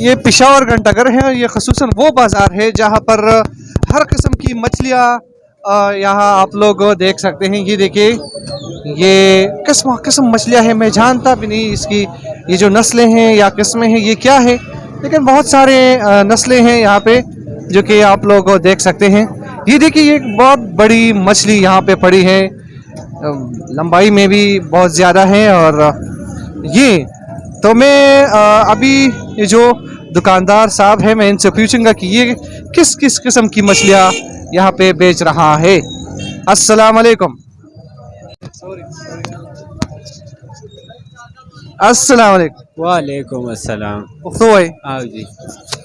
ये पिशावर घंटाघर है और ये खसूस वो बाज़ार है जहाँ पर हर किस्म की मछलियाँ यहाँ आप लोग देख सकते हैं। ये देखिए, ये किस्म किस्म मछलियाँ हैं। मैं जानता भी नहीं इसकी, ये जो नस्लें हैं या किस्में हैं, ये क्या है? लेकिन बहुत सारे नस्लें हैं यहाँ पे। जो कि आप लोग देख सकते हैं। ये देखिए ये एक बहुत बड़ी मछली यहाँ पे पड़ी है। लंबाई में भी बहुत ज़्यादा है और ये तो मैं अभी ये जो दुकानदार साहब है मैं इनसे पूछूँगा कि ये किस किस किस्म की मछलियाँ यहाँ पे बेच रहा है। अस्सलाम वालेकुम अस्सलाम। वालेकुम वालेकुम अस्सलाम जी।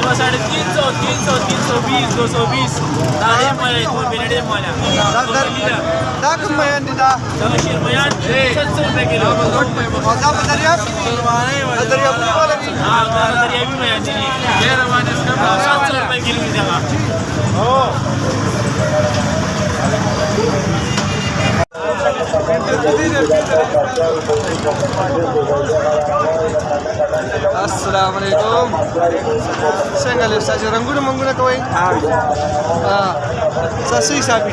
Era sabe 500, 500, 520, 220. Daí mole, tu binere mole. Dar dak mayan da. Tamshir mayan 600 rupees kilo. Bazar bazariya? Bazariya भी वाला भी। हाँ bazariya भी mayan जी। ये रवाना इसका 700 रुपए किलो मिलेगा। ओ रंगुलमु कोई हा सची साफ़ी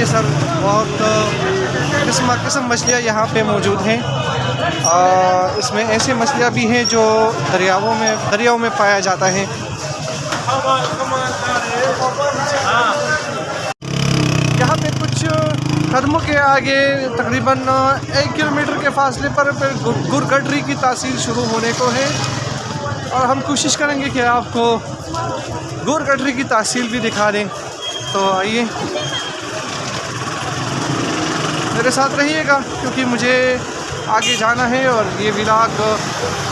देखिए सर बहुत किस्म किस्म मछलियाँ यहाँ पे मौजूद हैं। इसमें ऐसी मछलियाँ भी हैं जो दरियाओं में दरियाओं में पाया जाता है। यहाँ पे कुछ कदमों के आगे तकरीबन एक किलोमीटर के फासले पर फिर गुर- की तासीर शुरू होने को है। और हम कोशिश करेंगे कि आपको गोर गटरी की तहसील भी दिखा दें। तो आइए। मेरे साथ रहिएगा क्योंकि मुझे आगे जाना है और ये विलाग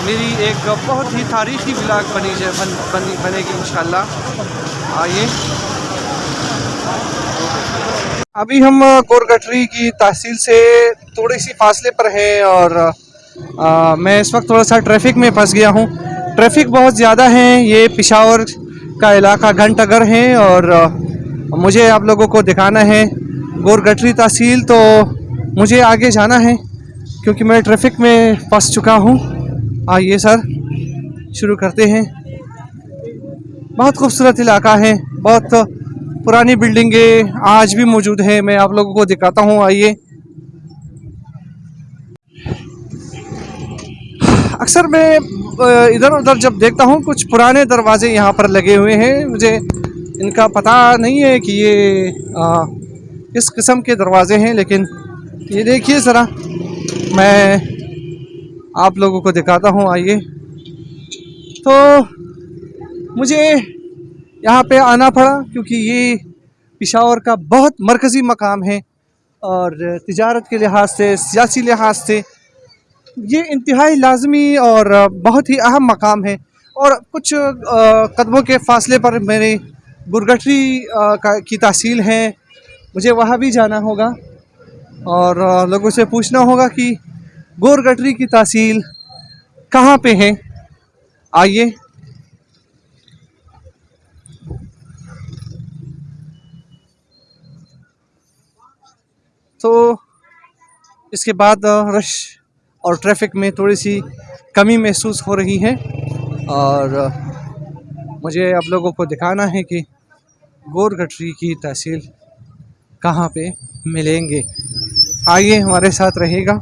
मेरी एक बहुत ही तारीखी विलाग बनी जा- बन, बनी बनेगी इंशाल्लाह। आइए। अभी हम गोरगटरी की तहसील से थोड़ी सी फासले पर हैं और आ, मैं इस वक्त थोड़ा सा ट्रैफ़िक में फंस गया हूँ। ट्रैफ़िक बहुत ज़्यादा है ये पिशावर का इलाका घंटागर है और मुझे आप लोगों को दिखाना है। गोरगटरी तहसील तो मुझे आगे जाना है क्योंकि मैं ट्रैफ़िक में फंस चुका हूँ। आइए सर शुरू करते हैं। बहुत खूबसूरत इलाका है बहुत पुरानी बिल्डिंगें आज भी मौजूद हैं मैं आप लोगों को दिखाता हूँ आइए। अक्सर मैं इधर उधर जब देखता हूँ कुछ पुराने दरवाजे यहाँ पर लगे हुए हैं। मुझे इनका पता नहीं है कि ये आ, किस किस्म के दरवाजे हैं लेकिन ये देखिए ज़रा, मैं आप लोगों को दिखाता हूँ, आइए। तो मुझे यहाँ पे आना पड़ा क्योंकि ये पिशावर का बहुत मरकज़ी मकाम है और तिजारत के लिहाज से, सियासी लिहाज से ये इंतहाई लाजमी और बहुत ही अहम मकाम है। और कुछ कदमों के फासले पर मेरे गुरगटरी का, की तहसील है। मुझे वहाँ भी जाना होगा। और लोगों से पूछना होगा कि गोरगटरी की तहसील कहाँ पे है? आइए। तो इसके बाद रश और ट्रैफ़िक में थोड़ी सी कमी महसूस हो रही है और मुझे आप लोगों को दिखाना है कि गोरगटरी की तहसील कहाँ पे मिलेंगे। आइए हमारे साथ रहेगा